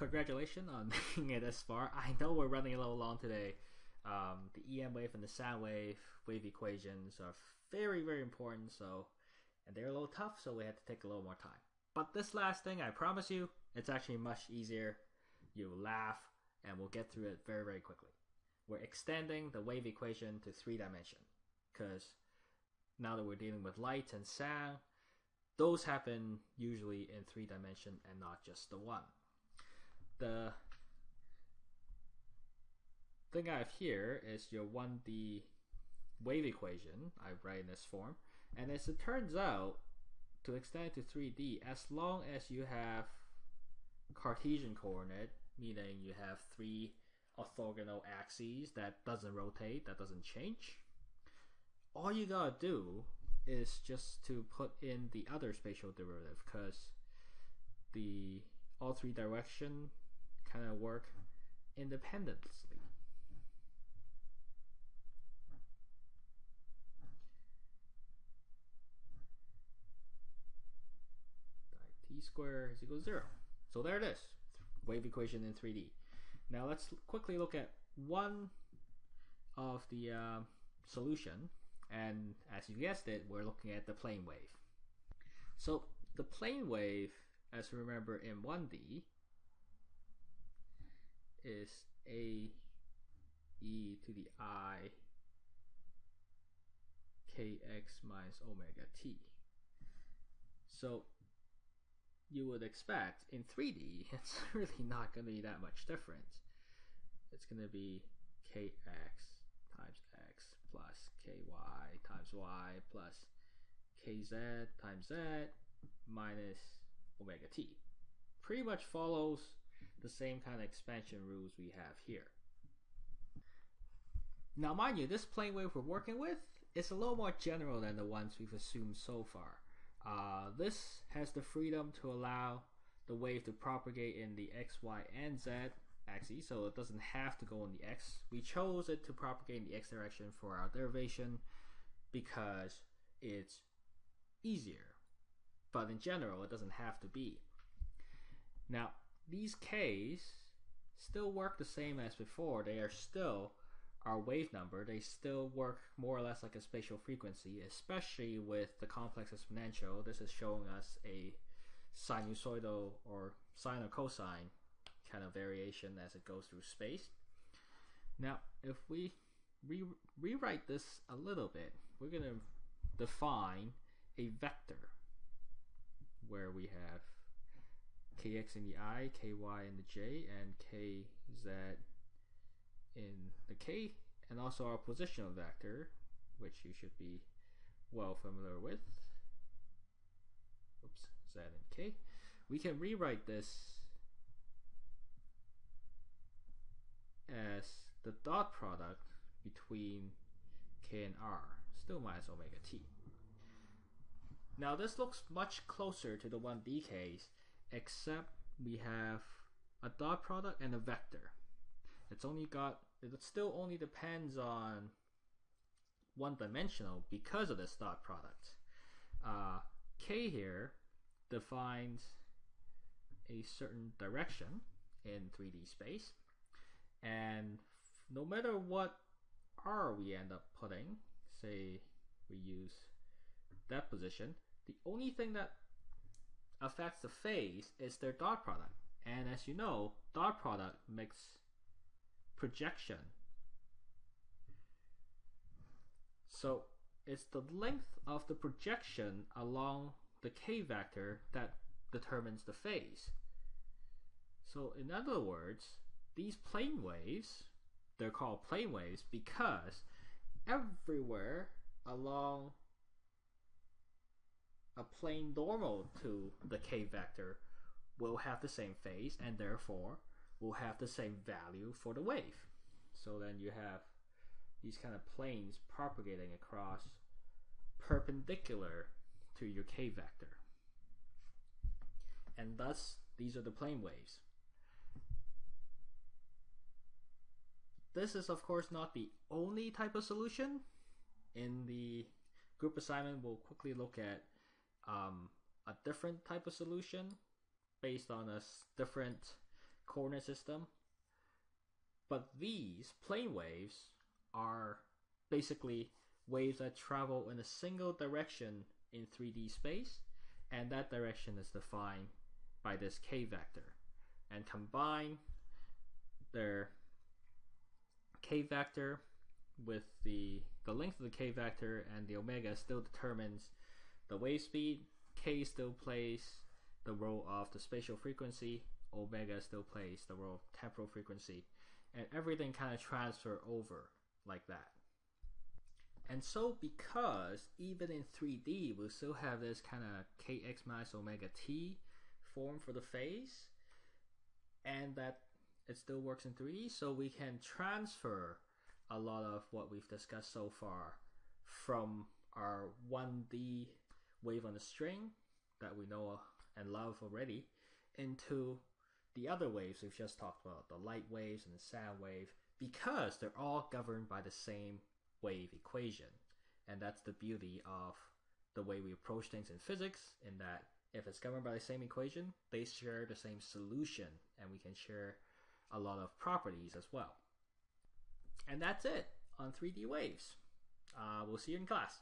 congratulations on making it this far. I know we're running a little long today. Um, the EM wave and the sound wave wave equations are very, very important. So, and they're a little tough, so we had to take a little more time. But this last thing, I promise you, it's actually much easier. You laugh, and we'll get through it very, very quickly. We're extending the wave equation to three dimension because now that we're dealing with light and sound, those happen usually in three dimension and not just the one. The thing I have here is your 1D wave equation. I write in this form. And as it turns out, to extend it to 3D, as long as you have Cartesian coordinate, meaning you have three orthogonal axes that doesn't rotate, that doesn't change, all you gotta do is just to put in the other spatial derivative because the all three direction kind of work independently. t squared is equal to zero. So there it is, wave equation in 3D. Now let's quickly look at one of the uh, solution and as you guessed it, we're looking at the plane wave. So the plane wave, as you remember in 1D, is a e to the i kx minus omega t. So you would expect in 3D, it's really not going to be that much different. It's going to be kx times x plus ky times y plus kz times z minus omega t. Pretty much follows the same kind of expansion rules we have here. Now mind you, this plane wave we're working with is a little more general than the ones we've assumed so far. Uh, this has the freedom to allow the wave to propagate in the x, y, and z axes, so it doesn't have to go in the x. We chose it to propagate in the x direction for our derivation because it's easier. But in general, it doesn't have to be. Now, these k's still work the same as before. They are still our wave number. They still work more or less like a spatial frequency, especially with the complex exponential. This is showing us a sinusoidal or sine or cosine kind of variation as it goes through space. Now, if we re rewrite this a little bit, we're going to define a vector where we have kx in the i, ky in the j, and kz in the k, and also our positional vector, which you should be well familiar with. Oops, z and k. We can rewrite this as the dot product between k and r, still minus omega t. Now this looks much closer to the 1D case, except we have a dot product and a vector. It's only got, it still only depends on one dimensional because of this dot product. Uh, k here defines a certain direction in 3D space and no matter what R we end up putting, say we use that position, the only thing that affects the phase is their dot product. And as you know, dot product makes projection. So it's the length of the projection along the k vector that determines the phase. So in other words, these plane waves, they're called plane waves because everywhere along a plane normal to the k vector will have the same phase and therefore will have the same value for the wave. So then you have these kind of planes propagating across perpendicular to your k vector. And thus, these are the plane waves. This is of course not the only type of solution. In the group assignment, we'll quickly look at um, a different type of solution based on a different coordinate system. But these plane waves are basically waves that travel in a single direction in 3D space, and that direction is defined by this k vector. And combine their k vector with the the length of the k vector and the omega still determines the wave speed. K still plays the role of the spatial frequency. Omega still plays the role of temporal frequency, and everything kind of transfer over like that. And so, because even in 3D we still have this kind of kx minus omega t form for the phase, and that it still works in 3D, so we can transfer a lot of what we've discussed so far from our 1D wave on the string that we know and love already into the other waves we've just talked about, the light waves and the sound wave, because they're all governed by the same wave equation. And that's the beauty of the way we approach things in physics, in that if it's governed by the same equation, they share the same solution, and we can share a lot of properties as well. And that's it on 3D waves. Uh, we'll see you in class.